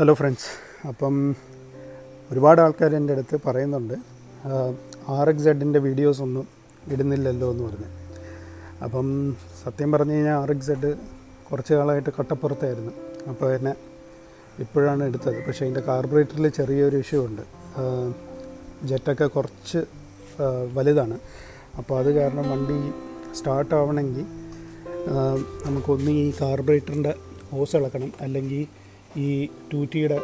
Hello friends അപ്പം ഒരുപാട് ആൾക്കാർ എന്റെ അടുത്ത് പറയുന്നുണ്ട്. ആർ എക്സ് സെഡിന്റെ വീഡിയോസ് ഒന്നും ഇടുന്നില്ലല്ലോ എന്ന് പറഞ്ഞ്. അപ്പം സത്യം പറഞ്ഞു കഴിഞ്ഞാൽ ആർ എക്സ് സെഡ് കുറച്ച് കാലമായിട്ട് കട്ടപ്പുറത്തായിരുന്നു. അപ്പോൾ എന്നെ ഇപ്പോഴാണ് എടുത്തത്. പക്ഷേ അതിന്റെ കാർബറേറ്ററിൽ ചെറിയൊരു ഇഷ്യൂ ഉണ്ട്. ജെറ്റൊക്കെ കുറച്ച് വലുതാണ്. അപ്പോൾ അത് കാരണം വണ്ടി സ്റ്റാർട്ട് നമുക്കൊന്ന് ഈ കാർബറേറ്ററിന്റെ ഹോസ് ഇളക്കണം അല്ലെങ്കിൽ ഈ ടൂറ്റിയുടെ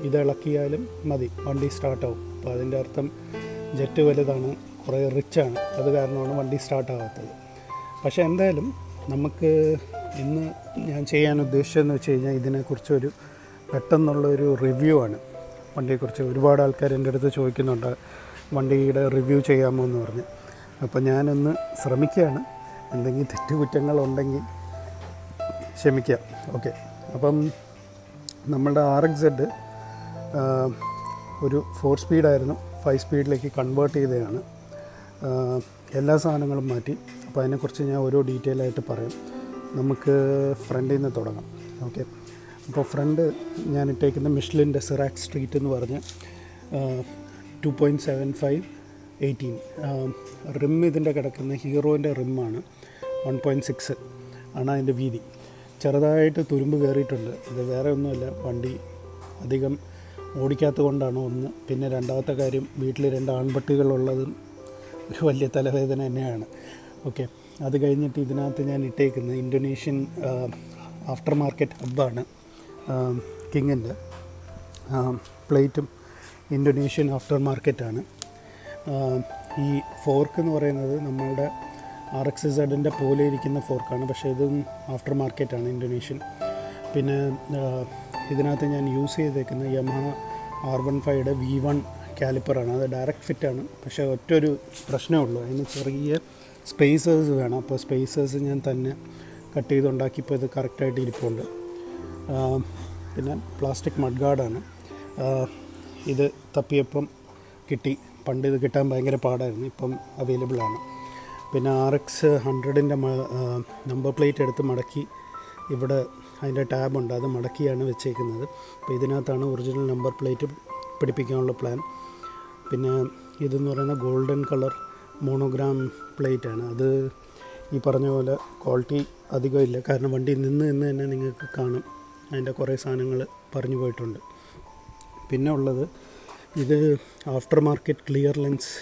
ഇത് ഇളക്കിയാലും മതി. വണ്ടി സ്റ്റാർട്ടാവും. അപ്പോൾ അതിന്റെ അർത്ഥം ജെറ്റ് വലുതാണ് കുറേ റിച്ചാണ്. അത് കാരണമാണ് വണ്ടി സ്റ്റാർട്ട് ആവാത്തത് പക്ഷേ എന്തായാലും നമുക്ക് ഇന്ന് ഞാൻ ചെയ്യാൻ ഉദ്ദേശിച്ചതെന്ന് വെച്ച് കഴിഞ്ഞാൽ ഇതിനെക്കുറിച്ചൊരു പെട്ടെന്നുള്ളൊരു റിവ്യൂ ആണ്. വണ്ടിയെക്കുറിച്ച് ഒരുപാട് ആൾക്കാർ എന്റെ അടുത്ത് ചോദിക്കുന്നുണ്ട് വണ്ടിയുടെ റിവ്യൂ ചെയ്യാമോ? എന്ന് പറഞ്ഞ്. അപ്പോൾ ഞാനൊന്ന് ശ്രമിക്കുകയാണ്. എന്തെങ്കിലും തെറ്റുകുറ്റങ്ങളുണ്ടെങ്കിൽ ക്ഷമിക്കാം. ഓക്കെ. അപ്പം നമ്മളുടെ ആർ എക്സ് സെഡ് ഒരു ഫോർ സ്പീഡായിരുന്നു ഫൈവ് സ്പീഡിലേക്ക് കൺവേർട്ട് ചെയ്തതാണ്. എല്ലാ സാധനങ്ങളും മാറ്റി. അപ്പോൾ അതിനെക്കുറിച്ച് ഞാൻ ഓരോ ഡീറ്റെയിൽ ആയിട്ട് പറയാം. നമുക്ക് ഫ്രണ്ടിൽ നിന്ന് തുടങ്ങാം. ഓക്കെ അപ്പോൾ ഫ്രണ്ട് ഞാൻ ഇട്ടേക്കുന്ന മിഷ്ലിന്റെ സിറാക്സ് സ്ട്രീറ്റ് എന്ന് പറഞ്ഞ് two point seven five eighteen rim ഇതിന്റെ കിടക്കുന്ന ഹീറോന്റെ റിമ്മാണ് വൺ പോയിന്റ് സിക്സ് ആണ് അതിന്റെ വീതി. ചെറുതായിട്ട് തുരുമ്പ് കയറിയിട്ടുണ്ട്. ഇത് വേറെ ഒന്നുമല്ല വണ്ടി അധികം ഓടിക്കാത്തത് കൊണ്ടാണ് ഒന്ന്. പിന്നെ രണ്ടാമത്തെ കാര്യം വീട്ടിൽ രണ്ട് ആൺപട്ടികളുള്ളതും ഒരു വലിയ തലവേദന തന്നെയാണ്. ഓക്കെ. അത് കഴിഞ്ഞിട്ട് ഇതിനകത്ത് ഞാൻ ഇട്ടേക്കുന്നത് ഇന്തോനേഷ്യൻ ആഫ്റ്റർ മാർക്കറ്റ് ഹബ്ബാണ്. കിങ്ങിന്റെ പ്ലേറ്റും ഇന്തോനേഷ്യൻ ആഫ്റ്റർ മാർക്കറ്റാണ് ഈ ഫോർക്ക് എന്ന് പറയുന്നത് നമ്മളുടെ ആർ എക്സ് സെഡിന്റെ പോലെ ഇരിക്കുന്ന ഫോർക്കാണ്. പക്ഷേ ഇതും ആഫ്റ്റർ മാർക്കറ്റാണ് ഇൻഡോനേഷ്യൻ. പിന്നെ ഇതിനകത്ത് ഞാൻ യൂസ് ചെയ്തേക്കുന്ന യമഹ ആർ വൺ ഫൈവയുടെ വി വൺ കാലിപ്പറാണ്. അത് ഡയറക്റ്റ് ഫിറ്റാണ്. പക്ഷേ ഒറ്റൊരു പ്രശ്നമേ ഉള്ളൂ. അതിന് ചെറിയ സ്പേസേഴ്സ് വേണം. അപ്പോൾ സ്പേസേഴ്സ് ഞാൻ തന്നെ കട്ട് ചെയ്തുണ്ടാക്കിയപ്പോൾ ഇത് കറക്റ്റായിട്ട് ഇരിപ്പുണ്ട്. പിന്നെ പ്ലാസ്റ്റിക് മഡ് ഗാർഡാണ്. ഇത് തപ്പിയപ്പം കിട്ടി. പണ്ട് ഇത് കിട്ടാൻ ഭയങ്കര പാടായിരുന്നു. ഇപ്പം അവൈലബിൾ ആണ് പിന്നെ ആർ എക്സ് ഹൺഡ്രഡിന്റെ നമ്പർ പ്ലേറ്റ് എടുത്ത് മടക്കി ഇവിടെ അതിന്റെ ടാബുണ്ട് അത് മടക്കിയാണ് വെച്ചേക്കുന്നത്. അപ്പോൾ ഇതിനകത്താണ് ഒറിജിനൽ നമ്പർ പ്ലേറ്റ് പിടിപ്പിക്കാനുള്ള പ്ലാൻ പിന്നെ ഇതെന്ന് പറയുന്ന ഗോൾഡൻ കളർ മോണോഗ്രാം പ്ലേറ്റാണ് അത് ഈ പറഞ്ഞ പോലെ ക്വാളിറ്റി അധികം ഇല്ല. കാരണം വണ്ടി നിന്ന് നിന്ന് തന്നെ നിങ്ങൾക്ക് കാണും. അതിന്റെ കുറേ സാധനങ്ങൾ പറഞ്ഞു പോയിട്ടുണ്ട്. പിന്നെ ഉള്ളത് ഇത് ആഫ്റ്റർ മാർക്കറ്റ് ക്ലിയർ ലെൻസ്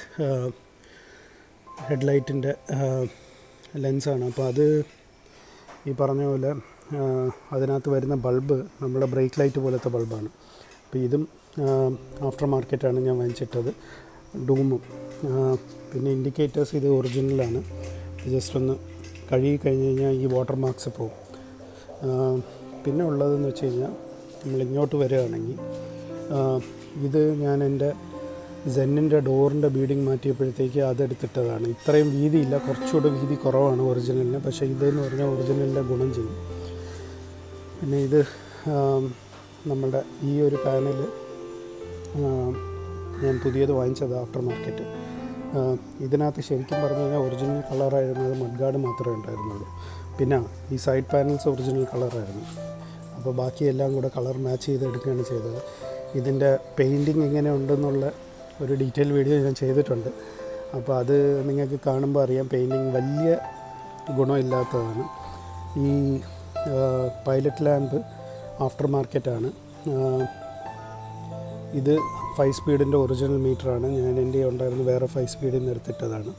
ഹെഡ്ലൈറ്റിന്റെ ലെൻസാണ്. അപ്പോൾ അത് ഈ പറഞ്ഞ പോലെ അതിനകത്ത് വരുന്ന ബൾബ് നമ്മുടെ ബ്രേക്ക് ലൈറ്റ് പോലത്തെ ബൾബാണ്. അപ്പോൾ ഇതും ആഫ്റ്റർ മാർക്കറ്റാണ് ഞാൻ വാങ്ങിച്ചിട്ടത്. ഡൂമും പിന്നെ ഇൻഡിക്കേറ്റേഴ്സ് ഇത് ഒറിജിനലാണ്. ജസ്റ്റ് ഒന്ന് കഴുകി കഴിഞ്ഞ് കഴിഞ്ഞാൽ ഈ വാട്ടർ മാർക്സ് പോകും. പിന്നെ ഉള്ളതെന്ന് വെച്ച് കഴിഞ്ഞാൽ നമ്മൾ ഇങ്ങോട്ട് വരികയാണെങ്കിൽ ഇത് ഞാൻ എന്റെ സെന്നിന്റെ ഡോറിന്റെ ബീഡിങ് മാറ്റിയപ്പോഴത്തേക്ക് അതെടുത്തിട്ടതാണ്. ഇത്രയും വീതിയില്ല കുറച്ചുകൂടെ വീതി കുറവാണ് ഒറിജിനലിന് പക്ഷേ ഇതെന്ന് പറഞ്ഞാൽ ഒറിജിനലിന്റെ ഗുണം ചെയ്യും. പിന്നെ ഇത് നമ്മളുടെ ഈ ഒരു പാനൽ ഞാൻ പുതിയത് വാങ്ങിച്ചത് ആഫ്റ്റർ മാർക്കറ്റ് ഇതിനകത്ത് ശരിക്കും പറഞ്ഞു കഴിഞ്ഞാൽ ഒറിജിനൽ കളറായിരുന്നു അത് മഡ്ഗാർഡ് മാത്രമേ ഉണ്ടായിരുന്നുള്ളൂ. പിന്നെ ഈ സൈഡ് പാനൽസ് ഒറിജിനൽ കളറായിരുന്നു അപ്പോൾ ബാക്കിയെല്ലാം കൂടെ കളർ മാച്ച് ചെയ്ത് എടുക്കുകയാണ് ചെയ്തത്. ഇതിന്റെ പെയിന്റിങ് എങ്ങനെ ഉണ്ടെന്നുള്ള ഒരു ഡീറ്റെയിൽ വീഡിയോ ഞാൻ ചെയ്തിട്ടുണ്ട്. അപ്പോൾ അത് നിങ്ങൾക്ക് കാണുമ്പോൾ അറിയാം പെയിന്റിങ് വലിയ ഗുണമില്ലാത്തതാണ്. ഈ പൈലറ്റ് ലാമ്പ് ആഫ്റ്റർ മാർക്കറ്റാണ് ഇത് ഫൈവ് സ്പീഡിന്റെ ഒറിജിനൽ മീറ്ററാണ് ഞാൻ എന്റെ ഉണ്ടായിരുന്ന വേറെ ഫൈവ് സ്പീഡിൽ നിന്ന് എടുത്തിട്ടതാണ്.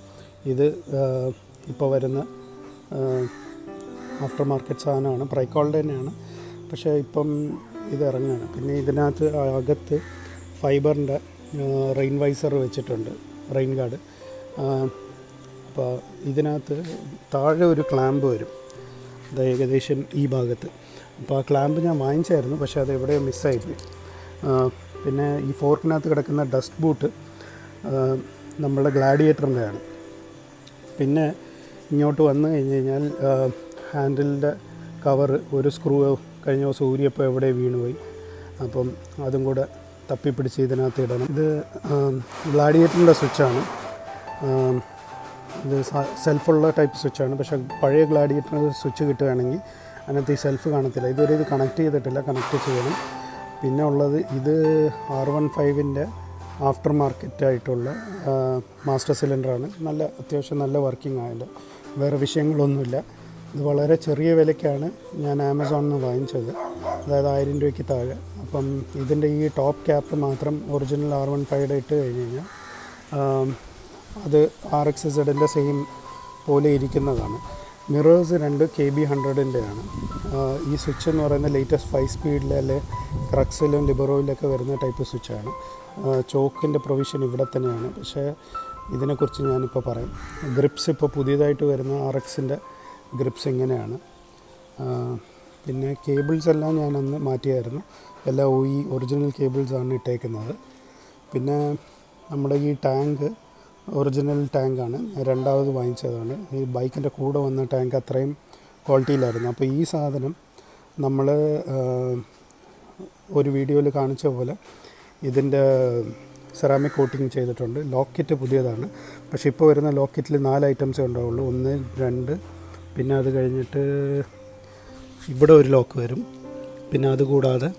ഇത് ഇപ്പോൾ വരുന്ന ആഫ്റ്റർ മാർക്കറ്റ് സാധനമാണ്. പ്രൈക്കോളുടെ തന്നെയാണ്. പക്ഷേ ഇപ്പം ഇത് ഇറങ്ങുകയാണ്. പിന്നെ ഇതിനകത്ത് അകത്ത് ഫൈബറിന്റെ റെയിൻ വൈസർ വെച്ചിട്ടുണ്ട് റെയിൻ ഗാർഡ്. അപ്പോൾ ഇതിനകത്ത് താഴെ ഒരു ക്ലാമ്പ് വരും അത് ഏകദേശം ഈ ഭാഗത്ത്. അപ്പോൾ ആ ക്ലാമ്പ് ഞാൻ വാങ്ങിച്ചായിരുന്നു പക്ഷേ അത് എവിടെയോ മിസ്സായിപ്പോയി. പിന്നെ ഈ ഫോർക്കിനകത്ത് കിടക്കുന്ന ഡസ്റ്റ് ബൂട്ട് നമ്മളുടെ ഗ്ലാഡിയേറ്ററിന്റെയാണ്. പിന്നെ ഇങ്ങോട്ട് വന്നു കഴിഞ്ഞ് കഴിഞ്ഞാൽ ഹാൻഡിലിന്റെ കവർ ഒരു സ്ക്രൂ കഴിഞ്ഞ ദിവസം ഊരിയപ്പോൾ എവിടെ വീണുപോയി. അപ്പം അതും കൂടെ തപ്പിപ്പിടിച്ച് ഇതിനകത്ത് ഇടണം. ഇത് ഗ്ലാഡിയേറ്ററിന്റെ സ്വിച്ചാണ്. ഇത് സെൽഫുള്ള ടൈപ്പ് സ്വിച്ചാണ്. പക്ഷേ പഴയ ഗ്ലാഡിയേറ്ററിന് സ്വിച്ച് കിട്ടുകയാണെങ്കിൽ അതിനകത്ത് ഈ സെൽഫ് കാണത്തില്ല. ഇതുവരെ ഇത് കണക്ട് ചെയ്തിട്ടില്ല. കണക്ട് ചെയ്യണം. പിന്നെ ഉള്ളത് ഇത് ആർ വൺ ഫൈവിന്റെ ആഫ്റ്റർ മാർക്കറ്റായിട്ടുള്ള മാസ്റ്റർ സിലിണ്ടറാണ് നല്ല അത്യാവശ്യം നല്ല വർക്കിംഗ് ആയത് വേറെ വിഷയങ്ങളൊന്നുമില്ല. ഇത് വളരെ ചെറിയ വിലയ്ക്കാണ് ഞാൻ ആമസോണിൽ നിന്ന് വാങ്ങിച്ചത്. അതായത് ആയിരം രൂപയ്ക്ക് താഴെ. അപ്പം ഇതിന്റെ ഈ ടോപ്പ് ക്യാപ്പ് മാത്രം ഒറിജിനൽ ആർ വൺ ഫൈവ് ഇട്ട് കഴിഞ്ഞ് കഴിഞ്ഞാൽ അത് ആർ എക്സ് സെഡിന്റെ സെയിം പോലെ ഇരിക്കുന്നതാണ്. മിറേഴ്സ് രണ്ട് കെ ബി ഹൺഡ്രഡിന്റെയാണ്. ഈ സ്വിച്ച് എന്ന് പറയുന്ന ലേറ്റസ്റ്റ് ഫൈവ് സ്പീഡിലെ അല്ലെ ക്രക്സിലും ലിബറോയിലൊക്കെ വരുന്ന ടൈപ്പ് സ്വിച്ചാണ്. ചോക്കിന്റെ പ്രൊവിഷൻ ഇവിടെ തന്നെയാണ്. പക്ഷേ ഇതിനെക്കുറിച്ച് ഞാനിപ്പോൾ പറയാം. ഗ്രിപ്സ് ഇപ്പോൾ പുതിയതായിട്ട് വരുന്ന ആർ എക്സിന്റെ ഗ്രിപ്സ് ഇങ്ങനെയാണ്. പിന്നെ കേബിൾസ് എല്ലാം ഞാനന്ന് മാറ്റിയായിരുന്നു. എല്ലാം ഈ ഒറിജിനൽ കേബിൾസാണ് ഇട്ടേക്കുന്നത്. പിന്നെ നമ്മുടെ ഈ ടാങ്ക് ഒറിജിനൽ ടാങ്കാണ് രണ്ടാമത് വാങ്ങിച്ചതാണ്. ഈ ബൈക്കിന്റെ കൂടെ വന്ന ടാങ്ക് അത്രയും ക്വാളിറ്റിയിലായിരുന്നു അപ്പോൾ ഈ സാധനം നമ്മൾ ഒരു വീഡിയോയിൽ കാണിച്ച പോലെ ഇതിന്റെ സെറാമിക് കോട്ടിങ് ചെയ്തിട്ടുണ്ട്. ലോക്കറ്റ് പുതിയതാണ്. പക്ഷേ ഇപ്പോൾ വരുന്ന ലോക്കറ്റിൽ നാല് ഐറ്റംസേ ഉണ്ടാവുള്ളൂ. ഒന്ന് രണ്ട് പിന്നെ അത് കഴിഞ്ഞിട്ട് ഇവിടെ ഒരു ലോക്ക് വരും. പിന്നെ അതുകൂടാതെ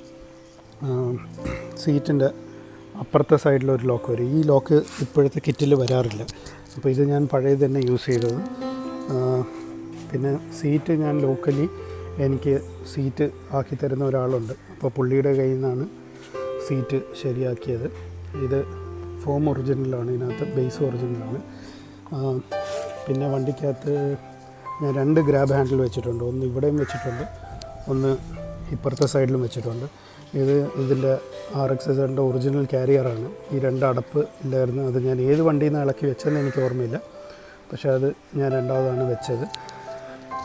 സീറ്റിന്റെ അപ്പുറത്തെ സൈഡിലൊരു ലോക്ക് വരും. ഈ ലോക്ക് ഇപ്പോഴത്തെ കിറ്റിൽ വരാറില്ല. അപ്പോൾ ഇത് ഞാൻ പഴയത് തന്നെ യൂസ് ചെയ്തത്. പിന്നെ സീറ്റ് ഞാൻ ലോക്കലി എനിക്ക് സീറ്റ് ആക്കി തരുന്ന ഒരാളുണ്ട്. അപ്പോൾ പുള്ളിയുടെ കയ്യിൽ നിന്നാണ് സീറ്റ് ശരിയാക്കിയത്. ഇത് ഫോം ഒറിജിനലാണ് ഇതിനകത്ത് ബേസ് ഒറിജിനലാണ്. പിന്നെ വണ്ടിക്കകത്ത് ഞാൻ രണ്ട് ഗ്രാബ് ഹാൻഡിൽ വെച്ചിട്ടുണ്ട്. ഒന്ന് ഇവിടെയും വെച്ചിട്ടുണ്ട് ഒന്ന് ഇപ്പുറത്തെ സൈഡിലും വെച്ചിട്ടുണ്ട്. ഇത് ഇതിന്റെ ആർ എക്സ് എസിന്റെ ഒറിജിനൽ കാരിയറാണ്. ഈ രണ്ട് അടപ്പ് ഇല്ലായിരുന്നു അത് ഞാൻ ഏത് വണ്ടിയിൽ നിന്ന് ഇളക്കി വെച്ചതെന്ന് എനിക്ക് ഓർമ്മയില്ല. പക്ഷേ അത് ഞാൻ രണ്ടാമതാണ് വെച്ചത്.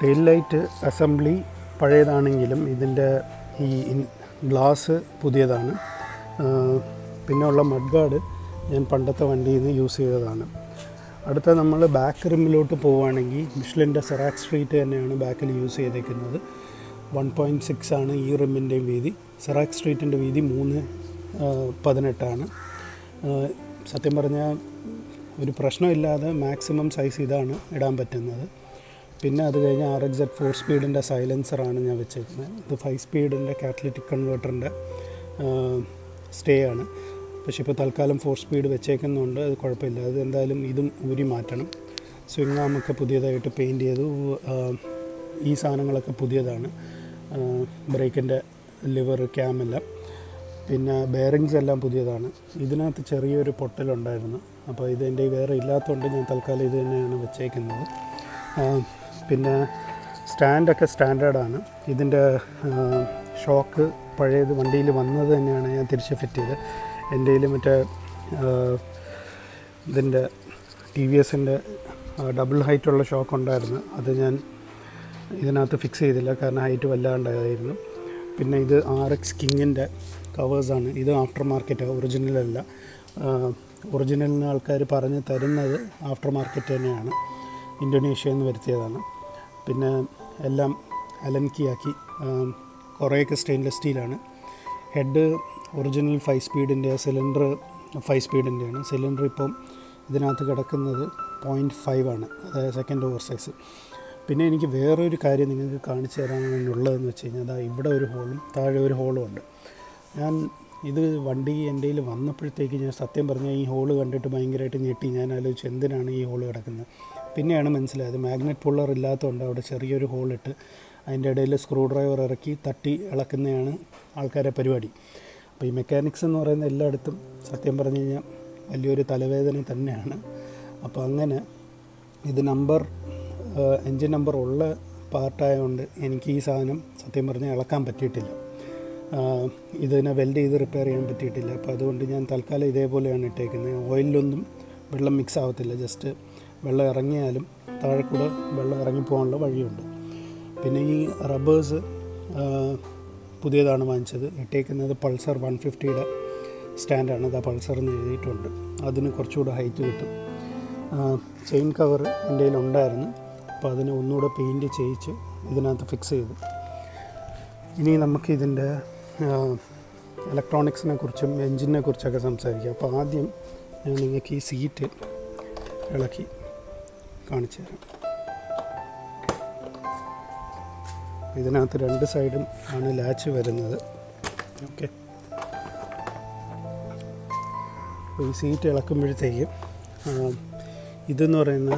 ടെയിൽ ലൈറ്റ് അസംബ്ലി പഴയതാണെങ്കിലും ഇതിന്റെ ഈ ഗ്ലാസ് പുതിയതാണ്. പിന്നെയുള്ള മഡ് ഗാർഡ് ഞാൻ പണ്ടത്തെ വണ്ടിയിൽ നിന്ന് യൂസ് ചെയ്തതാണ്. അടുത്ത നമ്മൾ ബാക്ക് റിമ്മിലോട്ട് പോവുകയാണെങ്കിൽ മിഷ്ലിന്റെ സെറാക്സ് സ്ട്രീറ്റ് തന്നെയാണ് ബാക്കിൽ യൂസ് ചെയ്തേക്കുന്നത്. വൺ പോയിന്റ് സിക്സ് ആണ് ഈ റിമ്മിന്റെയും വീതി. സെറാക്സ് സ്ട്രീറ്റിന്റെ വീതി മൂന്ന് പതിനെട്ടാണ്. സത്യം പറഞ്ഞാൽ ഒരു പ്രശ്നമില്ലാതെ മാക്സിമം സൈസ് ഇതാണ് ഇടാൻ പറ്റുന്നത്. പിന്നെ അത് കഴിഞ്ഞ് ആർ എക്സ് എഡ് ഫോർ സ്പീഡിന്റെ സൈലൻസറാണ് ഞാൻ വെച്ചേക്കുന്നത്. ഇത് ഫൈവ് സ്പീഡിന്റെ കാറ്റലിറ്റിക് കൺവേർട്ടറിന്റെ സ്റ്റേ ആണ് പക്ഷെ ഇപ്പോൾ തൽക്കാലം ഫോർ സ്പീഡ് വെച്ചേക്കുന്നുണ്ട് അത് കുഴപ്പമില്ല. അത് എന്തായാലും ഇതും ഊരി മാറ്റണം. സ്വിംഗ് ആമൊക്കെ പുതിയതായിട്ട് പെയിന്റ് ചെയ്തു. ഈ സാധനങ്ങളൊക്കെ പുതിയതാണ്. ബ്രേക്കിന്റെ ലിവർ ക്യാമെല്ലാം പിന്നെ ബെയറിങ്സ് എല്ലാം പുതിയതാണ്. ഇതിനകത്ത് ചെറിയൊരു പൊട്ടലുണ്ടായിരുന്നു. അപ്പോൾ ഇത് എന്റെ വേറെ ഇല്ലാത്തതുകൊണ്ട് ഞാൻ തൽക്കാലം ഇത് തന്നെയാണ് വെച്ചേക്കുന്നത്. പിന്നെ സ്റ്റാൻഡൊക്കെ സ്റ്റാൻഡേർഡാണ്. ഇതിന്റെ ഷോക്ക് പഴയത് വണ്ടിയിൽ വന്നത് തന്നെയാണ് ഞാൻ തിരിച്ച് ഫിറ്റ് ചെയ്ത് എന്റെ മറ്റേ ഇതിന്റെ ടി വി എസിന്റെ ഡബിൾ ഹൈറ്റുള്ള ഷോക്ക് ഉണ്ടായിരുന്നു. അത് ഞാൻ ഇതിനകത്ത് ഫിക്സ് ചെയ്തില്ല. കാരണം ഹൈറ്റ് വല്ലാണ്ടായിരുന്നു. പിന്നെ ഇത് ആർ എക്സ് കിങ്ങിന്റെ കവേഴ്സാണ് ഇത് ആഫ്റ്റർ മാർക്കറ്റ് ഒറിജിനൽ അല്ല ഒറിജിനലിന് ആൾക്കാർ പറഞ്ഞ് തരുന്നത് ആഫ്റ്റർ മാർക്കറ്റ് തന്നെയാണ്. ഇന്തോനേഷ്യയിൽ നിന്ന് വരുത്തിയതാണ്. പിന്നെ എല്ലാം അലൻകിയാക്കി കുറേയൊക്കെ സ്റ്റെയിൻലെസ് സ്റ്റീലാണ് ഹെഡ് ഒറിജിനൽ ഫൈവ് സ്പീഡിന്റെ സിലിണ്ടർ ഫൈവ് സ്പീഡിന്റെയാണ് സിലിണ്ടർ ഇപ്പം ഇതിനകത്ത് കിടക്കുന്നത് പോയിന്റ് ഫൈവ് ആണ്. അതായത് സെക്കൻഡ് ഓവർ സൈസ് പിന്നെ എനിക്ക് വേറൊരു കാര്യം നിങ്ങൾക്ക് കാണിച്ചു തരാനുള്ളതെന്ന് വെച്ച് കഴിഞ്ഞാൽ അതാ ഇവിടെ ഒരു ഹോളും താഴെ ഒരു ഹോളും ഉണ്ട്. ഞാൻ ഇത് വണ്ടി എന്റെ കയ്യിൽ വന്നപ്പോഴത്തേക്ക് ഞാൻ സത്യം പറഞ്ഞാൽ ഈ ഹോൾ കണ്ടിട്ട് ഭയങ്കരമായിട്ട് ഞെട്ടി. ഞാൻ ആലോചിച്ചു എന്തിനാണ് ഈ ഹോൾ കിടക്കുന്നത്? പിന്നെയാണ് മനസ്സിലായത് മാഗ്നറ്റ് പുള്ളർ ഇല്ലാത്തതുകൊണ്ട് അവിടെ ചെറിയൊരു ഹോളിട്ട് അതിന്റെ ഇടയിൽ സ്ക്രൂ ഡ്രൈവർ ഇറക്കി തട്ടി ഇളക്കുന്നതാണ് ആൾക്കാരെ പരിപാടി. അപ്പോൾ ഈ മെക്കാനിക്സ് എന്ന് പറയുന്ന എല്ലായിടത്തും സത്യം പറഞ്ഞു കഴിഞ്ഞാൽ വലിയൊരു തലവേദന തന്നെയാണ്. അപ്പോൾ അങ്ങനെ ഇത് നമ്പർ എൻജിൻ നമ്പർ ഉള്ള പാർട്ടായതുകൊണ്ട് എനിക്ക് ഈ സാധനം സത്യം പറഞ്ഞാൽ ഇളക്കാൻ പറ്റിയിട്ടില്ല. ഇതിനെ വെൽഡ് ചെയ്ത് റിപ്പയർ ചെയ്യാൻ പറ്റിയിട്ടില്ല. അപ്പോൾ അതുകൊണ്ട് ഞാൻ തൽക്കാലം ഇതേപോലെയാണ് ഇട്ടേക്കുന്നത് ഓയിലൊന്നും വെള്ളം മിക്സ് ആവത്തില്ല. ജസ്റ്റ് വെള്ളം ഇറങ്ങിയാലും താഴെ കൂടെ വെള്ളം ഇറങ്ങിപ്പോകാനുള്ള വഴിയുണ്ട്. പിന്നെ ഈ റബ്ബേഴ്സ് പുതിയതാണ് വാങ്ങിച്ചത്. ഇട്ടേക്കുന്നത് പൾസർ വൺ ഫിഫ്റ്റിയുടെ സ്റ്റാൻഡാണ് അത് പൾസർ എന്ന് എഴുതിയിട്ടുണ്ട്. അതിന് കുറച്ചുകൂടെ ഹൈറ്റ് കിട്ടും. ചെയിൻ കവർ എന്റെ കയ്യിലുണ്ടായിരുന്നു അപ്പോൾ അതിനെ ഒന്നുകൂടെ പെയിന്റ് ചെയ്യിച്ച് ഇതിനകത്ത് ഫിക്സ് ചെയ്തു. ഇനി നമുക്ക് ഇതിന്റെ ഇലക്ട്രോണിക്സിനെ കുറിച്ചും എൻജിനെ കുറിച്ചൊക്കെ സംസാരിക്കാം. അപ്പോൾ ആദ്യം ഞാൻ നിങ്ങൾക്ക് ഈ സീറ്റ് ഇളക്കി കാണിച്ചു തരാം. ഇതിനകത്ത് രണ്ട് സൈഡും ആണ് ലാച്ച് വരുന്നത്. ഓക്കെ ഈ സീറ്റ് ഇളക്കുമ്പോഴത്തേക്കും ഇതെന്ന് പറയുന്ന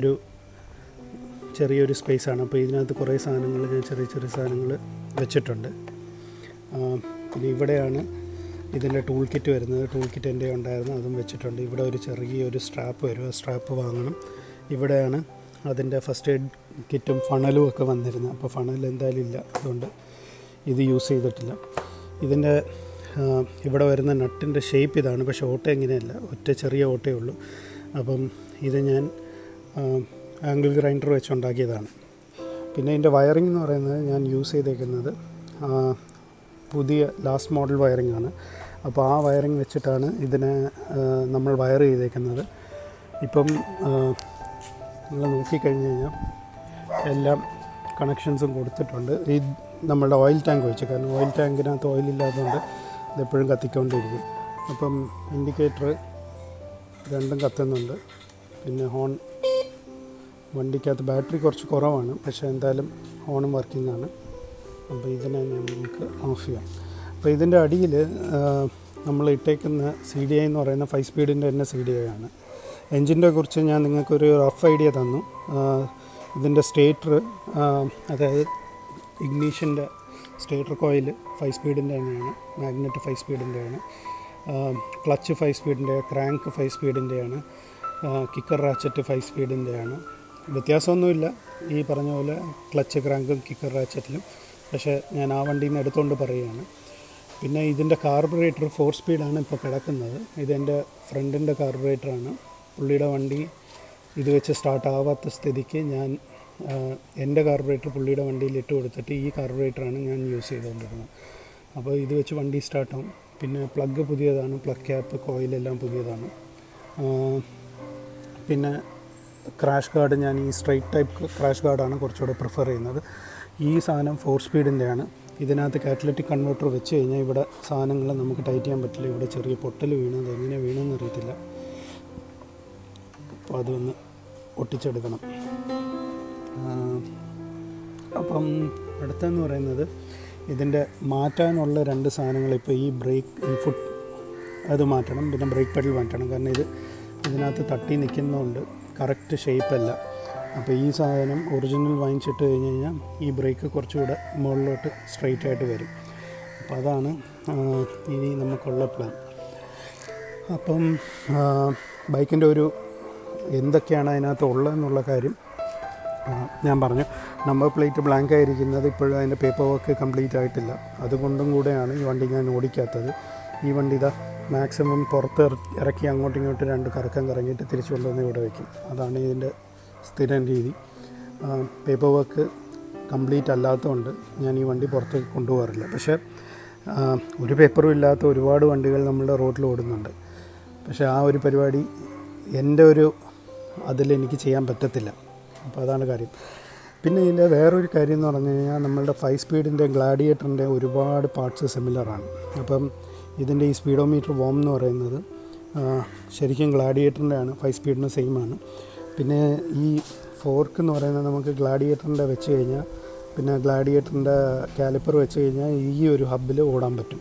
ഒരു ചെറിയൊരു സ്പേസാണ്. അപ്പോൾ ഇതിനകത്ത് കുറേ സാധനങ്ങൾ ഞാൻ ചെറിയ ചെറിയ സാധനങ്ങൾ വെച്ചിട്ടുണ്ട്. പിന്നെ ഇവിടെയാണ് ഇതിന്റെ ടൂൾ കിറ്റ് വരുന്നത്. ടൂൾ കിറ്റ് എന്റെ ഉണ്ടായിരുന്നു. അതും വെച്ചിട്ടുണ്ട്. ഇവിടെ ഒരു ചെറിയൊരു സ്ട്രാപ്പ് വരും. സ്ട്രാപ്പ് വാങ്ങണം. ഇവിടെയാണ് അതിന്റെ ഫസ്റ്റ് എയ്ഡ് കിറ്റും ഫണലും ഒക്കെ വന്നിരുന്നത്. അപ്പോൾ ഫണൽ എന്തായാലും ഇല്ല. അതുകൊണ്ട് ഇത് യൂസ് ചെയ്തിട്ടില്ല. ഇതിന്റെ ഇവിടെ വരുന്ന നട്ടിന്റെ ഷേപ്പ് ഇതാണ്. പക്ഷേ ഓട്ട ഇങ്ങനെയല്ല. ഒറ്റ ചെറിയ ഓട്ടയേ ഉള്ളൂ. അപ്പം ഇത് ഞാൻ ആംഗിൾ ഗ്രൈൻഡർ വെച്ചുണ്ടാക്കിയതാണ്. പിന്നെ ഇതിന്റെ വയറിംഗ് എന്ന് പറയുന്നത് ഞാൻ യൂസ് ചെയ്തേക്കുന്നത് പുതിയ ലാസ്റ്റ് മോഡൽ വയറിംഗ് ആണ്. അപ്പോൾ ആ വയറിംഗ് വെച്ചിട്ടാണ് ഇതിനെ നമ്മൾ വയർ ചെയ്തേക്കുന്നത്. ഇപ്പം നിങ്ങൾ നോക്കിക്കഴിഞ്ഞ് കഴിഞ്ഞാൽ എല്ലാം കണക്ഷൻസും കൊടുത്തിട്ടുണ്ട്. ഈ നമ്മളുടെ ഓയിൽ ടാങ്ക് വെച്ച് കാരണം ഓയിൽ ടാങ്കിനകത്ത് ഓയിൽ ഇല്ലാത്തതുകൊണ്ട് ഇതെപ്പോഴും കത്തിക്കൊണ്ടിരിക്കും. അപ്പം ഇൻഡിക്കേറ്റർ രണ്ടും കത്തുന്നുണ്ട്. പിന്നെ ഹോൺ വണ്ടിക്കകത്ത് ബാറ്ററി കുറച്ച് കുറവാണ്. പക്ഷേ എന്തായാലും ഓണും വർക്കിംഗ് ആണ് അപ്പോൾ ഇതിനെ നമുക്ക് ഓഫ് ചെയ്യാം. അപ്പോൾ ഇതിന്റെ അടിയിൽ നമ്മൾ ഇട്ടേക്കുന്ന സി ഡി ഐ എന്ന് പറയുന്ന ഫൈവ് സ്പീഡിന്റെ തന്നെ സി ഡി ഐ ആണ്. എൻജിന്റെ കുറിച്ച് ഞാൻ നിങ്ങൾക്കൊരു റഫ് ഐഡിയ തന്നു. ഇതിന്റെ സ്റ്റേറ്റർ അതായത് ഇഗ്നീഷന്റെ സ്റ്റേറ്റർ കോയിൽ ഫൈവ് സ്പീഡിന്റെ തന്നെയാണ്. മാഗ്നറ്റ് ഫൈവ് സ്പീഡിന്റെയാണ് ക്ലച്ച് ഫൈവ് സ്പീഡിന്റെ ക്രാങ്ക് ഫൈവ് സ്പീഡിന്റെയാണ് കിക്കർ റാച്ചറ്റ് ഫൈവ് സ്പീഡിന്റെയാണ് വ്യത്യാസമൊന്നുമില്ല. ഈ പറഞ്ഞ പോലെ ക്ലച്ച് ക്രാങ്കും കിക്കർ റാച്ചറ്റിലും പക്ഷേ ഞാൻ ആ വണ്ടിയിൽ നിന്ന് എടുത്തുകൊണ്ട് പറയുകയാണ്. പിന്നെ ഇതിന്റെ കാർബറേറ്റർ ഫോർ സ്പീഡാണ് ഇപ്പോൾ കിടക്കുന്നത്. ഇതെന്റെ ഫ്രണ്ടിന്റെ കാർബറേറ്ററാണ്. പുള്ളിയുടെ വണ്ടി ഇത് വെച്ച് സ്റ്റാർട്ട് ആവാത്ത സ്ഥിതിക്ക് ഞാൻ എന്റെ കാർബറേറ്റർ പുള്ളിയുടെ വണ്ടിയിൽ ഇട്ട് കൊടുത്തിട്ട് ഈ കാർബറേറ്ററാണ് ഞാൻ യൂസ് ചെയ്തുകൊണ്ടിരുന്നത്. അപ്പോൾ ഇത് വെച്ച് വണ്ടി സ്റ്റാർട്ടാവും. പിന്നെ പ്ലഗ് പുതിയതാണ് പ്ലഗ് ക്യാപ്പ് കോയിലെല്ലാം പുതിയതാണ്. പിന്നെ ക്രാഷ് ഗാർഡ് ഞാൻ ഈ സ്ട്രൈറ്റ് ടൈപ്പ് ക്രാഷ് ഗാർഡാണ് കുറച്ചുകൂടെ പ്രിഫർ ചെയ്യുന്നത്. ഈ സാധനം ഫോർ സ്പീഡിന്റെയാണ്. ഇതിനകത്ത് കാറ്റലറ്റിക് കൺവേർട്ടർ വെച്ച് കഴിഞ്ഞാൽ ഇവിടെ സാധനങ്ങൾ നമുക്ക് ടൈറ്റ് ചെയ്യാൻ പറ്റില്ല. ഇവിടെ ചെറിയ പൊട്ടൽ വീണത് എങ്ങനെ വീണെന്ന് അറിയത്തില്ല. അപ്പോൾ അതൊന്ന് ഒട്ടിച്ചെടുക്കണം. അപ്പം അടുത്തെന്ന് പറയുന്നത് ഇതിന്റെ മാറ്റാനുള്ള രണ്ട് സാധനങ്ങൾ ഇപ്പോൾ ഈ ബ്രേക്ക് ഈ ഫുഡ് അത് മാറ്റണം. പിന്നെ ബ്രേക്ക് പെഡൽ മാറ്റണം. കാരണം ഇത് ഇതിനകത്ത് തട്ടി നിൽക്കുന്നതുകൊണ്ട് കറക്റ്റ് ഷേപ്പല്ല. അപ്പോൾ ഈ സാധനം ഒറിജിനൽ വാങ്ങിച്ചിട്ട് കഴിഞ്ഞ് കഴിഞ്ഞാൽ ഈ ബ്രേക്ക് കുറച്ചുകൂടെ മുകളിലോട്ട് സ്ട്രെയിറ്റ് ആയിട്ട് വരും. അപ്പോൾ അതാണ് ഇനി നമുക്കുള്ള പ്ലാൻ. അപ്പം ബൈക്കിന്റെ ഒരു എന്തൊക്കെയാണ് അതിനകത്ത് ഉള്ളതെന്നുള്ള കാര്യം ഞാൻ പറഞ്ഞു. നമ്പർ പ്ലേറ്റ് ബ്ലാങ്ക് ആയിരിക്കുന്നത് ഇപ്പോഴും അതിന്റെ പേപ്പർ വർക്ക് കംപ്ലീറ്റ് ആയിട്ടില്ല. അതുകൊണ്ടും കൂടെയാണ് ഈ വണ്ടി ഞാൻ ഓടിക്കാത്തത്. ഈ വണ്ടി ഇതാ മാക്സിമം പുറത്ത് ഇറക്കി അങ്ങോട്ടും ഇങ്ങോട്ടും രണ്ട് കറക്കം കറങ്ങിയിട്ട് തിരിച്ചു കൊണ്ടുവന്ന് ഇവിടെ വയ്ക്കും അതാണ് ഇതിന്റെ സ്ഥിരം രീതി. പേപ്പർ വർക്ക് കംപ്ലീറ്റ് അല്ലാത്തതുകൊണ്ട് ഞാൻ ഈ വണ്ടി പുറത്ത് കൊണ്ടുപോകാറില്ല. പക്ഷേ ഒരു പേപ്പറും ഇല്ലാത്ത ഒരുപാട് വണ്ടികൾ നമ്മുടെ റോഡിൽ ഓടുന്നുണ്ട്. പക്ഷേ ആ ഒരു പരിപാടി എന്റെ ഒരു അതിൽ എനിക്ക് ചെയ്യാൻ പറ്റത്തില്ല. അപ്പോൾ അതാണ് കാര്യം. പിന്നെ ഇതിന്റെ വേറൊരു കാര്യം എന്ന് പറഞ്ഞു കഴിഞ്ഞാൽ നമ്മളുടെ ഫൈവ് സ്പീഡിന്റെ ഗ്ലാഡിയേറ്ററിന്റെ ഒരുപാട് പാർട്സ് സിമിലറാണ് അപ്പം ഇതിന്റെ ഈ സ്പീഡോമീറ്റർ വോം എന്ന് പറയുന്നത് ശരിക്കും ഗ്ലാഡിയേറ്ററിന്റെ ആണ് ഫൈവ് സ്പീഡിന് സെയിം ആണ് പിന്നെ ഈ ഫോർക്ക് എന്ന് പറയുന്നത് നമുക്ക് ഗ്ലാഡിയേറ്ററിന്റെ വെച്ച് കഴിഞ്ഞാൽ പിന്നെ ഗ്ലാഡിയേറ്ററിന്റെ കാലിപ്പർ വെച്ച് കഴിഞ്ഞാൽ ഈ ഒരു ഹബ്ബിൽ ഓടാൻ പറ്റും.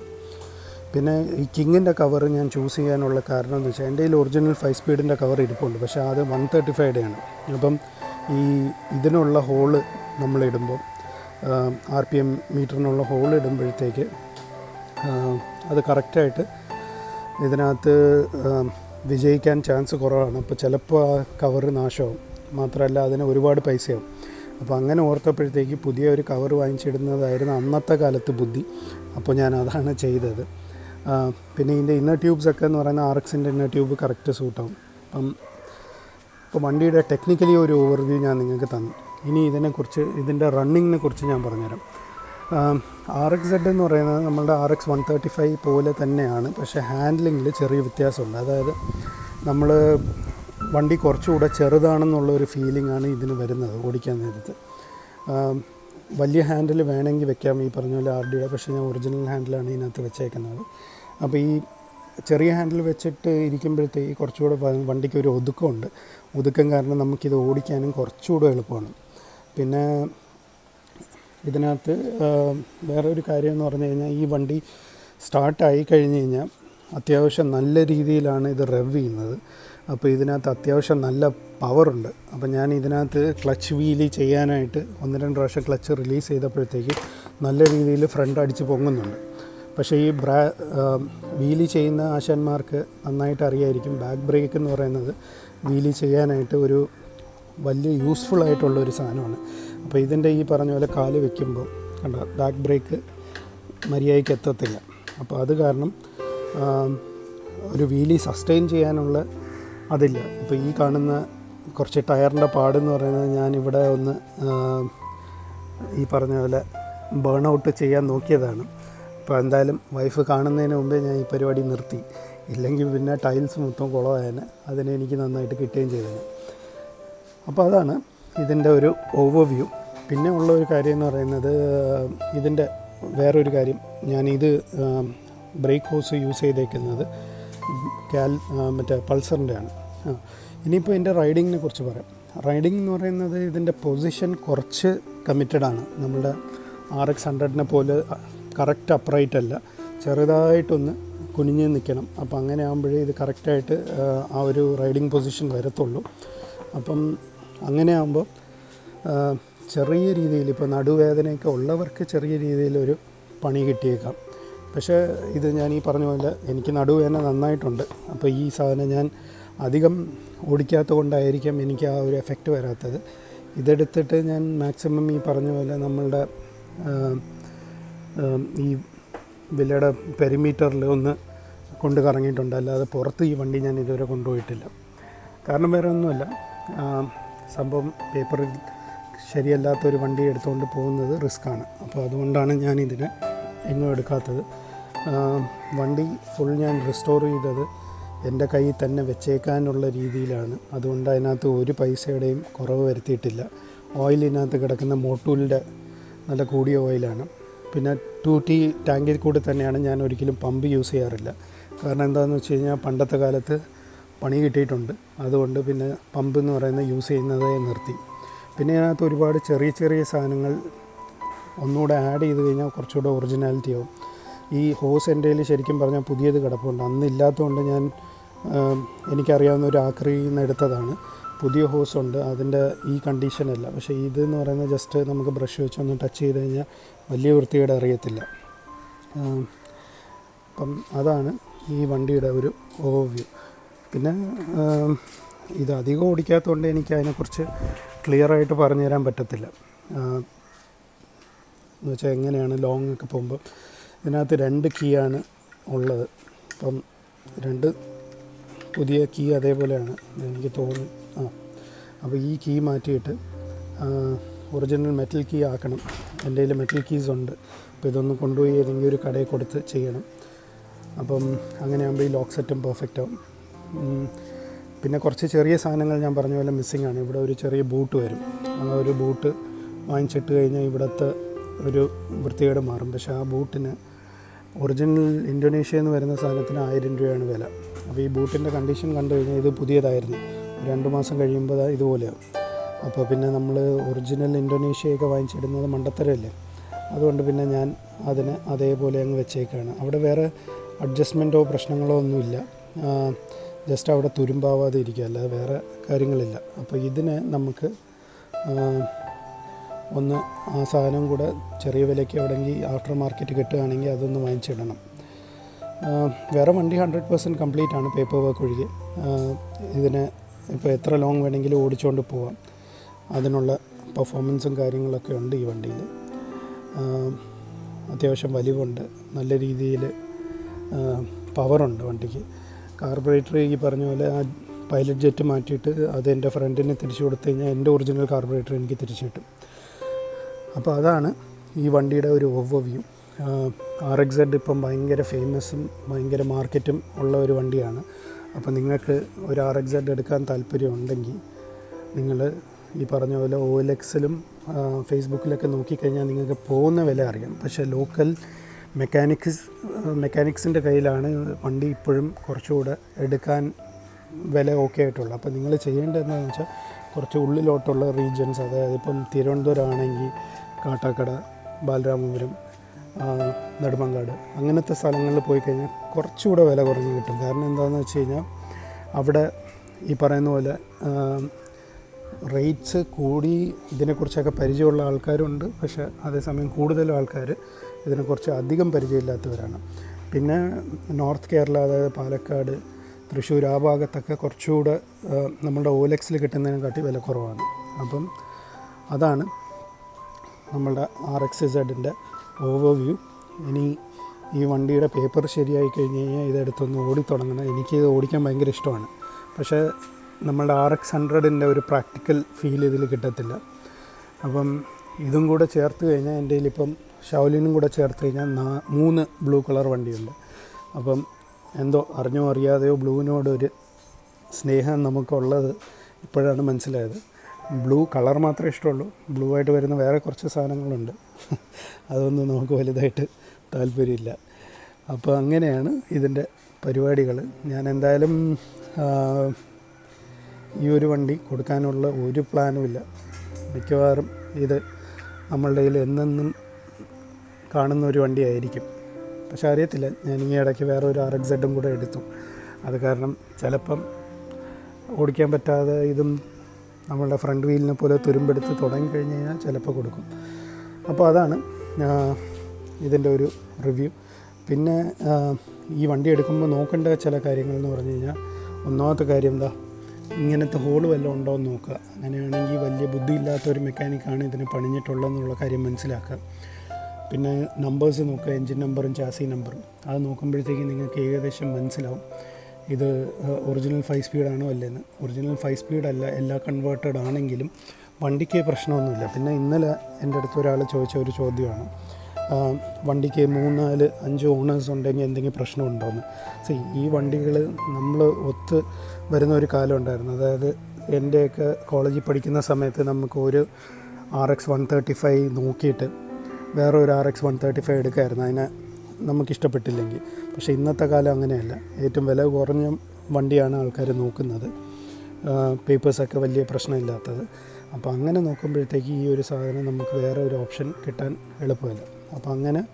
പിന്നെ ഈ കിങ്ങിന്റെ കവർ ഞാൻ ചൂസ് ചെയ്യാനുള്ള കാരണം എന്ന് വെച്ചാൽ എന്റെ കയ്യിൽ ഒറിജിനൽ ഫൈവ് സ്പീഡിന്റെ കവർ ഇരിപ്പുണ്ട് പക്ഷേ അത് വൺ തേർട്ടി ഫൈവയുടെ ആണ്. അപ്പം ഈ ഇതിനുള്ള ഹോൾ നമ്മളിടുമ്പോൾ ആർ പി എം മീറ്ററിനുള്ള ഹോൾ ഇടുമ്പോഴത്തേക്ക് അത് കറക്റ്റായിട്ട് ഇതിനകത്ത് വിജയിക്കാൻ ചാൻസ് കുറവാണ്. അപ്പോൾ ചിലപ്പോൾ ആ കവർ നാശമാവും. മാത്രമല്ല അതിന് ഒരുപാട് പൈസയാവും. അപ്പോൾ അങ്ങനെ ഓർത്തപ്പോഴത്തേക്ക് പുതിയ ഒരു കവർ വാങ്ങിച്ചിടുന്നതായിരുന്നു അന്നത്തെ കാലത്ത് ബുദ്ധി. അപ്പോൾ ഞാൻ അതാണ് ചെയ്തത്. പിന്നെ ഇതിന്റെ ഇന്നർ ട്യൂബ്സൊക്കെ എന്ന് പറയുന്ന ആർ എക്സിന്റെ ഇന്നർ ട്യൂബ് കറക്റ്റ് സൂട്ടാവും. അപ്പം ഇപ്പോൾ വണ്ടിയുടെ ടെക്നിക്കലി ഒരു ഓവർവ്യൂ ഞാൻ നിങ്ങൾക്ക് തന്നു. ഇനി ഇതിനെക്കുറിച്ച് ഇതിന്റെ റണ്ണിങ്ങിനെ കുറിച്ച് ഞാൻ പറഞ്ഞുതരാം. ആർ എക്സ് സെഡ് എന്ന് പറയുന്നത് നമ്മളുടെ R X one thirty five പോലെ തന്നെയാണ്. പക്ഷേ ഹാൻഡ്ലിങ്ങിൽ ചെറിയ വ്യത്യാസമുണ്ട്. അതായത് നമ്മൾ വണ്ടി കുറച്ചുകൂടെ ചെറുതാണെന്നുള്ള ഒരു ഫീലിംഗ് ആണ് ഇതിന് വരുന്നത് ഓടിക്കാൻ നേരത്ത്. വലിയ ഹാൻഡിൽ വേണമെങ്കിൽ വെക്കാം ഈ പറഞ്ഞ പോലെ ആർ ഡിയുടെ പക്ഷേ ഞാൻ ഒറിജിനൽ ഹാൻഡിലാണ് ഇതിനകത്ത് വെച്ചേക്കുന്നത്. അപ്പോൾ ഈ ചെറിയ ഹാൻഡിൽ വെച്ചിട്ട് ഇരിക്കുമ്പോഴത്തേക്ക് കുറച്ചുകൂടെ വണ്ടിക്ക് ഒരു ഒതുക്കമുണ്ട്. ഒതുക്കം കാരണം നമുക്കിത് ഓടിക്കാനും കുറച്ചുകൂടെ എളുപ്പമാണ്. പിന്നെ ഇതിനകത്ത് വേറെ ഒരു കാര്യം എന്ന് പറഞ്ഞു കഴിഞ്ഞാൽ ഈ വണ്ടി സ്റ്റാർട്ടായി കഴിഞ്ഞ് കഴിഞ്ഞാൽ അത്യാവശ്യം നല്ല രീതിയിലാണ് ഇത് റെവ് ചെയ്യുന്നത്. അപ്പോൾ ഇതിനകത്ത് അത്യാവശ്യം നല്ല പവറുണ്ട് അപ്പോൾ ഞാൻ ഇതിനകത്ത് ക്ലച്ച് വീലി ചെയ്യാനായിട്ട് ഒന്ന് രണ്ട് പ്രാവശ്യം ക്ലച്ച് റിലീസ് ചെയ്തപ്പോഴത്തേക്ക് നല്ല രീതിയിൽ ഫ്രണ്ട് അടിച്ച് പൊങ്ങുന്നുണ്ട്. പക്ഷേ ഈ ബ്രാ വീലി ചെയ്യുന്ന ആശാന്മാർക്ക് നന്നായിട്ട് അറിയായിരിക്കും. ബാക്ക് ബ്രേക്ക് എന്ന് പറയുന്നത് വീലി ചെയ്യാനായിട്ട് ഒരു വലിയ യൂസ്ഫുൾ ആയിട്ടുള്ള ഒരു സാധനമാണ്. അപ്പോൾ ഇതിന്റെ ഈ പറഞ്ഞ പോലെ കാൽ വെക്കുമ്പോൾ കണ്ട ബാക്ക് ബ്രേക്ക് മര്യാദയ്ക്ക് എത്തത്തില്ല. അപ്പോൾ അത് കാരണം ഒരു വീലി സസ്റ്റെയിൻ ചെയ്യാനുള്ള അതില്ല. ഇപ്പോൾ ഈ കാണുന്ന കുറച്ച് ടയറിന്റെ പാടെന്ന് പറയുന്നത് ഞാനിവിടെ ഒന്ന് ഈ പറഞ്ഞ പോലെ ബേൺ ഔട്ട് ചെയ്യാൻ നോക്കിയതാണ്. അപ്പോൾ എന്തായാലും വൈഫ് കാണുന്നതിന് മുമ്പേ ഞാൻ ഈ പരിപാടി നിർത്തി. ഇല്ലെങ്കിൽ പിന്നെ ടൈൽസ് മൊത്തം കുളമായേനെ. അതിനെ എനിക്ക് നന്നായിട്ട് കിട്ടുകയും ചെയ്തേനെ. അപ്പോൾ അതാണ് ഇതിന്റെ ഒരു ഓവർവ്യൂ പിന്നെ ഉള്ള ഒരു കാര്യം എന്ന് പറയുന്നത് ഇതിന്റെ വേറൊരു കാര്യം. ഞാനിത് ബ്രേക്ക് ഹോസ് യൂസ് ചെയ്തേക്കുന്നത് കാൽ മറ്റേ പൾസറിന്റെ ആണ്. ഇനിയിപ്പോൾ എന്റെ റൈഡിങ്ങിനെ കുറിച്ച് പറയാം. റൈഡിംഗ് എന്ന് പറയുന്നത് ഇതിന്റെ പൊസിഷൻ കുറച്ച് കമ്മിറ്റഡ് ആണ്. നമ്മുടെ ആർ എക്സ് ഹൺഡ്രഡിനെ പോലെ കറക്റ്റ് അപ്രൈറ്റ് അല്ല. ചെറുതായിട്ടൊന്ന് കുനിഞ്ഞ് നിൽക്കണം. അപ്പോൾ അങ്ങനെ ആകുമ്പോഴേ ഇത് കറക്റ്റായിട്ട് ആ ഒരു റൈഡിംഗ് പൊസിഷൻ വരത്തുള്ളൂ. അപ്പം അങ്ങനെ ആകുമ്പോൾ ചെറിയ രീതിയിൽ ഇപ്പോൾ നടുവേദനയൊക്കെ ഉള്ളവർക്ക് ചെറിയ രീതിയിലൊരു പണി കിട്ടിയേക്കാം. പക്ഷേ ഇത് ഞാൻ ഈ പറഞ്ഞ പോലെ എനിക്ക് നടുവേദന നന്നായിട്ടുണ്ട്. അപ്പോൾ ഈ സാധനം ഞാൻ അധികം ഓടിക്കാത്തത് കൊണ്ടായിരിക്കാം എനിക്ക് ആ ഒരു എഫക്റ്റ് വരാത്തത്. ഇതെടുത്തിട്ട് ഞാൻ മാക്സിമം ഈ പറഞ്ഞ പോലെ നമ്മളുടെ ഈ വില്ലയുടെ പെരിമീറ്ററിൽ ഒന്ന് കൊണ്ട് കറങ്ങിയിട്ടുണ്ട്. അല്ലാതെ പുറത്ത് ഈ വണ്ടി ഞാൻ ഇതുവരെ കൊണ്ടുപോയിട്ടില്ല. കാരണം വേറെ ഒന്നുമല്ല. സംഭവം പേപ്പറിൽ ശരിയല്ലാത്തൊരു വണ്ടി എടുത്തുകൊണ്ട് പോകുന്നത് റിസ്ക്കാണ്. അപ്പോൾ അതുകൊണ്ടാണ് ഞാൻ ഇതിനെ എങ്ങും എടുക്കാത്തത്. വണ്ടി ഫുൾ ഞാൻ റിസ്റ്റോർ ചെയ്തത് എന്റെ കയ്യിൽ തന്നെ വെച്ചേക്കാനുള്ള രീതിയിലാണ്. അതുകൊണ്ട് അതിനകത്ത് ഒരു പൈസയുടെയും കുറവ് വരുത്തിയിട്ടില്ല. ഓയിലിനകത്ത് കിടക്കുന്ന മോട്ടൂലിന്റെ നല്ല കൂടിയ ഓയിലാണ് പിന്നെ ടു ടി ടാങ്കിൽ കൂടി തന്നെയാണ് ഞാൻ ഒരിക്കലും പമ്പ് യൂസ് ചെയ്യാറില്ല. കാരണം എന്താണെന്ന് വെച്ച് കഴിഞ്ഞാൽ പണ്ടത്തെ കാലത്ത് പണി കിട്ടിയിട്ടുണ്ട്. അതുകൊണ്ട് പിന്നെ പമ്പ് എന്ന് പറയുന്നത് യൂസ് ചെയ്യുന്നതേ നിർത്തി. പിന്നെ അതിനകത്ത് ഒരുപാട് ചെറിയ ചെറിയ സാധനങ്ങൾ ഒന്നുകൂടെ ആഡ് ചെയ്ത് കഴിഞ്ഞാൽ കുറച്ചുകൂടെ ഒറിജിനാലിറ്റി ആവും. ഈ ഹോസ് എന്റെ ശരിക്കും പറഞ്ഞാൽ പുതിയത് കിടപ്പുണ്ട്. അന്ന് ഇല്ലാത്തതുകൊണ്ട് ഞാൻ എനിക്കറിയാവുന്ന ഒരു നിന്ന് എടുത്തതാണ്. പുതിയ ഹോസ് ഉണ്ട്. അതിന്റെ ഈ കണ്ടീഷനല്ല പക്ഷേ ഇതെന്ന് പറയുന്നത് ജസ്റ്റ് നമുക്ക് ബ്രഷ് വെച്ച് ഒന്ന് ടച്ച് ചെയ്ത് കഴിഞ്ഞാൽ വലിയ വൃത്തികേട് അറിയത്തില്ല. അപ്പം അതാണ് ഈ വണ്ടിയുടെ ഒരു ഓവർവ്യൂ പിന്നെ ഇത് അധികം ഓടിക്കാത്തതുകൊണ്ട് എനിക്ക് അതിനെക്കുറിച്ച് ക്ലിയർ ആയിട്ട് പറഞ്ഞു തരാൻ പറ്റത്തില്ല. എന്ന് വെച്ചാൽ എങ്ങനെയാണ് ലോങ് ഒക്കെ പോകുമ്പോൾ ഇതിനകത്ത് രണ്ട് കീ ആണ് ഉള്ളത്. അപ്പം രണ്ട് പുതിയ കീ അതേപോലെയാണ് എനിക്ക് തോന്നി. ആ അപ്പോൾ ഈ കീ മാറ്റിയിട്ട് ഒറിജിനൽ മെറ്റൽ കീ ആക്കണം. എന്റെ കയ്യിൽ മെറ്റൽ കീസ് ഉണ്ട്. അപ്പോൾ ഇതൊന്ന് കൊണ്ടുപോയി ഏതെങ്കിലും ഒരു കടയിൽ കൊടുത്ത് ചെയ്യണം. അപ്പം അങ്ങനെയാകുമ്പോൾ ഈ ലോക്ക് സെറ്റും പെർഫെക്റ്റ് ആവും. പിന്നെ കുറച്ച് ചെറിയ സാധനങ്ങൾ ഞാൻ പറഞ്ഞ പോലെ മിസ്സിംഗ് ആണ്. ഇവിടെ ഒരു ചെറിയ ബൂട്ട് വരും. ആ ഒരു ബൂട്ട് വാങ്ങിച്ചിട്ട് കഴിഞ്ഞാൽ ഇവിടുത്തെ ഒരു വൃത്തികേട് മാറും. പക്ഷേ ആ ബൂട്ടിന് ഒറിജിനൽ ഇന്തോനേഷ്യയിൽ നിന്ന് വരുന്ന സാധനത്തിന് ആയിരം രൂപയാണ് വില. അപ്പോൾ ഈ ബൂട്ടിന്റെ കണ്ടീഷൻ കണ്ടു കഴിഞ്ഞാൽ ഇത് പുതിയതായിരുന്നു. രണ്ട് മാസം കഴിയുമ്പോൾ ഇതുപോലെയാവും. അപ്പോൾ പിന്നെ നമ്മൾ ഒറിജിനൽ ഇന്തോനേഷ്യയൊക്കെ വാങ്ങിച്ചിടുന്നത് മണ്ടത്തരമല്ലേ അതുകൊണ്ട് പിന്നെ ഞാൻ അതിന് അതേപോലെ അങ്ങ് വെച്ചേക്കാണ്. അവിടെ വേറെ അഡ്ജസ്റ്റ്മെന്റോ പ്രശ്നങ്ങളോ ഒന്നുമില്ല. ജസ്റ്റ് അവിടെ തുരുമ്പാവാതെ ഇരിക്കുക. അല്ലാതെ വേറെ കാര്യങ്ങളില്ല. അപ്പോൾ ഇതിനെ നമുക്ക് ഒന്ന് ആ സാധനം കൂടെ ചെറിയ വിലയ്ക്ക് എവിടെയെങ്കിൽ ആഫ്റ്റർ മാർക്കറ്റ് കിട്ടുകയാണെങ്കിൽ അതൊന്ന് വാങ്ങിച്ചിടണം. വേറെ വണ്ടി ഹൺഡ്രഡ് പെർസെന്റ് കംപ്ലീറ്റ് ആണ് പേപ്പർ വർക്ക് ഒഴികെ. ഇതിനെ ഇപ്പോൾ എത്ര ലോങ് വേണമെങ്കിലും ഓടിച്ചുകൊണ്ട് പോവാം. അതിനുള്ള പെർഫോമൻസും കാര്യങ്ങളൊക്കെ ഉണ്ട് ഈ വണ്ടിയിൽ. അത്യാവശ്യം വലിവുണ്ട്. നല്ല രീതിയിൽ പവറുണ്ട് വണ്ടിക്ക്. കാർബറേറ്റർ ഈ പറഞ്ഞ പോലെ ആ പൈലറ്റ് ജെറ്റ് മാറ്റിയിട്ട് അത് എന്റെ ഫ്രണ്ടിന് തിരിച്ചു കൊടുത്തു കഴിഞ്ഞാൽ എന്റെ ഒറിജിനൽ കാർബറേറ്റർ എനിക്ക് തിരിച്ചു കിട്ടും. അപ്പോൾ അതാണ് ഈ വണ്ടിയുടെ ഒരു overview R X Z ഇപ്പം ഭയങ്കര ഫേമസും ഭയങ്കര മാർക്കറ്റും ഉള്ള ഒരു വണ്ടിയാണ്. അപ്പോൾ നിങ്ങൾക്ക് ഒരു ആർ എക്സ് എഡ് എടുക്കാൻ താല്പര്യമുണ്ടെങ്കിൽ നിങ്ങൾ ഈ പറഞ്ഞ പോലെ ഓ എൽ എക്സിലും ഫേസ്ബുക്കിലൊക്കെ നോക്കിക്കഴിഞ്ഞാൽ നിങ്ങൾക്ക് പോകുന്ന വില അറിയാം. പക്ഷേ ലോക്കൽ മെക്കാനിക്സ് മെക്കാനിക്സിന്റെ കയ്യിലാണ് വണ്ടി ഇപ്പോഴും കുറച്ചുകൂടെ എടുക്കാൻ വില ഓക്കെ ആയിട്ടുള്ളത്. അപ്പോൾ നിങ്ങൾ ചെയ്യേണ്ടത് വെച്ചാൽ കുറച്ച് ഉള്ളിലോട്ടുള്ള റീജിയൻസ് അതായത് ഇപ്പം തിരുവനന്തപുരം ആണെങ്കിൽ കാട്ടാക്കട ബാലരാമപുരം നെടുമങ്കാട് അങ്ങനത്തെ സ്ഥലങ്ങളിൽ പോയി കഴിഞ്ഞാൽ കുറച്ചുകൂടെ വില കുറഞ്ഞ് കിട്ടും. കാരണം എന്താണെന്ന് വെച്ച് കഴിഞ്ഞാൽ അവിടെ ഈ പറയുന്ന പോലെ റേറ്റ്സ് കൂടി ഇതിനെക്കുറിച്ചൊക്കെ പരിചയമുള്ള ആൾക്കാരുണ്ട്. പക്ഷേ അതേസമയം കൂടുതലും ആൾക്കാർ ഇതിനെക്കുറിച്ച് അധികം പരിചയമില്ലാത്തവരാണ്. പിന്നെ നോർത്ത് കേരള അതായത് പാലക്കാട് തൃശ്ശൂർ ആ ഭാഗത്തൊക്കെ കുറച്ചുകൂടെ നമ്മുടെ ഓലക്സിൽ ഓലെക്സിൽ കിട്ടുന്നതിനെക്കാട്ടി വില കുറവാണ്. അപ്പം അതാണ് നമ്മളുടെ ആർ എക്സ് സെഡിന്റെ ഓവർവ്യൂ. ഇനി ഈ വണ്ടിയുടെ പേപ്പർ ശരിയായി കഴിഞ്ഞ് കഴിഞ്ഞാൽ ഇതെടുത്തൊന്ന് ഓടിത്തുടങ്ങണം. എനിക്ക് ഇത് ഓടിക്കാൻ ഭയങ്കര ഇഷ്ടമാണ്. പക്ഷേ നമ്മളുടെ ആർ എക്സ് ഹൺഡ്രഡിന്റെ ഒരു പ്രാക്ടിക്കൽ ഫീൽ ഇതിൽ കിട്ടത്തില്ല. അപ്പം ഇതും കൂടെ ചേർത്ത് കഴിഞ്ഞാൽ എന്റെ കയ്യിലിപ്പം ഷൗലിനും കൂടെ ചേർത്ത് കഴിഞ്ഞാൽ നാ- മൂന്ന് ബ്ലൂ കളർ വണ്ടിയുണ്ട്. അപ്പം എന്തോ അറിഞ്ഞോ അറിയാതെയോ ബ്ലൂവിനോടൊരു സ്നേഹം നമുക്കുള്ളത് ഇപ്പോഴാണ് മനസ്സിലായത്. ബ്ലൂ കളർ മാത്രമേ ഇഷ്ടമുള്ളൂ. ബ്ലൂ ആയിട്ട് വരുന്ന വേറെ കുറച്ച് സാധനങ്ങളുണ്ട്. അതൊന്നും നമുക്ക് വലുതായിട്ട് താല്പര്യമില്ല. അപ്പോൾ അങ്ങനെയാണ് ഇതിന്റെ പരിപാടികൾ ഞാൻ എന്തായാലും ഈ ഒരു വണ്ടി കൊടുക്കാനുള്ള ഒരു പ്ലാനുമില്ല മിക്കവാറും ഇത് നമ്മളുടെ കയ്യിൽ എന്നെന്നും കാണുന്ന ഒരു വണ്ടിയായിരിക്കും പക്ഷെ അറിയത്തില്ല ഞാൻ ഈ ഇടയ്ക്ക് വേറെ ഒരു ആർ എക്സ് കൂടെ എടുത്തു. അത് കാരണം ചിലപ്പം ഓടിക്കാൻ പറ്റാതെ ഇതും നമ്മളുടെ ഫ്രണ്ട് വീലിനെ പോലെ തുരുമ്പെടുത്ത് തുടങ്ങി കഴിഞ്ഞ് കഴിഞ്ഞാൽ ചിലപ്പോൾ കൊടുക്കും. അപ്പോൾ അതാണ് ഇതിന്റെ ഒരു റിവ്യൂ പിന്നെ ഈ വണ്ടി എടുക്കുമ്പോൾ നോക്കേണ്ട ചില കാര്യങ്ങൾ എന്ന് പറഞ്ഞു കഴിഞ്ഞാൽ ഒന്നാമത്തെ കാര്യം എന്താ ഇങ്ങനത്തെ ഹോൾ വല്ലതും ഉണ്ടോ എന്ന് നോക്കുക. അങ്ങനെയാണെങ്കിൽ വലിയ ബുദ്ധിയില്ലാത്ത ഒരു മെക്കാനിക്കാണ് ഇതിന് പണിഞ്ഞിട്ടുള്ളതെന്നുള്ള കാര്യം മനസ്സിലാക്കുക. പിന്നെ നമ്പേഴ്സ് നോക്കുക എൻജിൻ നമ്പറും ചാസി നമ്പറും അത് നോക്കുമ്പോഴത്തേക്കും നിങ്ങൾക്ക് ഏകദേശം മനസ്സിലാവും. ഇത് ഒറിജിനൽ ഫൈവ് സ്പീഡാണോ അല്ലേന്ന് ഒറിജിനൽ ഫൈവ് സ്പീഡല്ല എല്ലാ കൺവേർട്ടഡ് ആണെങ്കിലും വണ്ടിക്ക് പ്രശ്നമൊന്നുമില്ല. പിന്നെ ഇന്നലെ എന്റെ അടുത്ത് ഒരാൾ ചോദിച്ച ഒരു ചോദ്യമാണ്. ആ, മൂന്ന് നാല് അഞ്ച് ഓണേഴ്സ് ഉണ്ടെങ്കിൽ എന്തെങ്കിലും പ്രശ്നമുണ്ടോയെന്ന് സി ഈ വണ്ടികൾ നമ്മൾ ഒത്ത് വരുന്ന ഒരു കാലം ഉണ്ടായിരുന്നു. അതായത് എന്റെയൊക്കെ കോളേജിൽ പഠിക്കുന്ന സമയത്ത് നമുക്ക് ഒരു R X one thirty five നോക്കിയിട്ട് വേറെ ഒരു R X one thirty five എടുക്കായിരുന്നു. അതിനെ നമുക്കിഷ്ടപ്പെട്ടില്ലെങ്കിൽ പക്ഷേ ഇന്നത്തെ കാലം അങ്ങനെയല്ല. ഏറ്റവും വില കുറഞ്ഞ വണ്ടിയാണ് ആൾക്കാർ നോക്കുന്നത്. പേപ്പേഴ്സൊക്കെ വലിയ പ്രശ്നമില്ലാത്തത്. അപ്പോൾ അങ്ങനെ നോക്കുമ്പോഴത്തേക്ക് ഈ ഒരു സാധനം നമുക്ക് വേറെ ഒരു ഓപ്ഷൻ കിട്ടാൻ എളുപ്പമില്ല. അപ്പോൾ അങ്ങനെ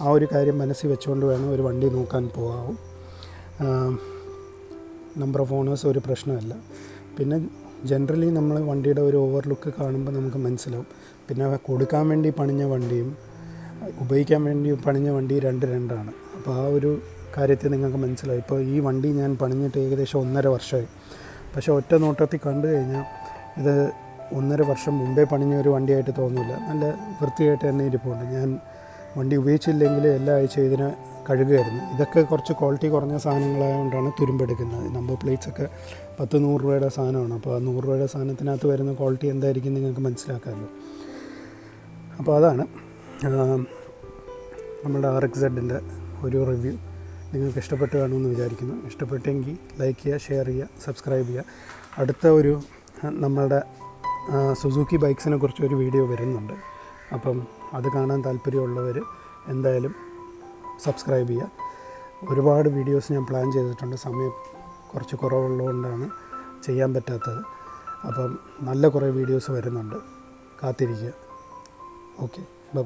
ആ ഒരു കാര്യം മനസ്സിൽ വെച്ചുകൊണ്ട് വേണം ഒരു വണ്ടി നോക്കാൻ പോകാവും. നമ്പർ ഓഫ് ഓണേഴ്സ് ഒരു പ്രശ്നമല്ല. പിന്നെ ജനറലി നമ്മൾ വണ്ടിയുടെ ഒരു ഓവർ ലുക്ക് കാണുമ്പോൾ നമുക്ക് മനസ്സിലാവും. പിന്നെ കൊടുക്കാൻ വേണ്ടി പണിഞ്ഞ വണ്ടിയും ഉപയോഗിക്കാൻ വേണ്ടി പണിഞ്ഞ വണ്ടി രണ്ട് രണ്ടാണ്. അപ്പോൾ ആ ഒരു കാര്യത്തിൽ നിങ്ങൾക്ക് മനസ്സിലാവും. ഇപ്പോൾ ഈ വണ്ടി ഞാൻ പണിഞ്ഞിട്ട് ഏകദേശം ഒന്നര വർഷമായി. പക്ഷേ ഒറ്റ നോട്ടത്തിൽ കണ്ടു കഴിഞ്ഞാൽ ഇത് ഒന്നര വർഷം മുമ്പേ പണിഞ്ഞ ഒരു വണ്ടിയായിട്ട് തോന്നില്ല നല്ല വൃത്തിയായിട്ട് തന്നെ ഇരിപ്പുണ്ട്. ഞാൻ വണ്ടി ഉപയോഗിച്ചില്ലെങ്കിൽ എല്ലാ ആഴ്ചയും ഇതിനെ കഴുകുമായിരുന്നു. ഇതൊക്കെ കുറച്ച് ക്വാളിറ്റി കുറഞ്ഞ സാധനങ്ങളായതുകൊണ്ടാണ് തുരുമ്പെടുക്കുന്നത്. നമ്പർ പ്ലേറ്റ്സ് ഒക്കെ പത്ത് നൂറ് രൂപയുടെ സാധനമാണ്. അപ്പോൾ ആ നൂറ് രൂപയുടെ സാധനത്തിനകത്ത് വരുന്ന ക്വാളിറ്റി എന്തായിരിക്കും നിങ്ങൾക്ക് മനസ്സിലാക്കാമല്ലോ. അപ്പോൾ അതാണ് നമ്മുടെ ആർ എക്സ് സെഡിന്റെ ഒരു റിവ്യൂ നിങ്ങൾക്ക് ഇഷ്ടപ്പെട്ട് കാണുമെന്ന് വിചാരിക്കുന്നു. ഇഷ്ടപ്പെട്ടെങ്കിൽ ലൈക്ക് ചെയ്യുക ഷെയർ ചെയ്യുക സബ്സ്ക്രൈബ് ചെയ്യുക. അടുത്ത ഒരു നമ്മളുടെ സുസുക്കി ബൈക്സിനെ കുറിച്ചൊരു വീഡിയോ വരുന്നുണ്ട്. അപ്പം അത് കാണാൻ താല്പര്യമുള്ളവർ എന്തായാലും സബ്സ്ക്രൈബ് ചെയ്യുക. ഒരുപാട് വീഡിയോസ് ഞാൻ പ്ലാൻ ചെയ്തിട്ടുണ്ട്. സമയം കുറച്ച് കുറവുള്ളതുകൊണ്ടാണ് ചെയ്യാൻ പറ്റാത്തത്. അപ്പം നല്ല കുറേ വീഡിയോസ് വരുന്നുണ്ട്. കാത്തിരിക്കുക. Okay bye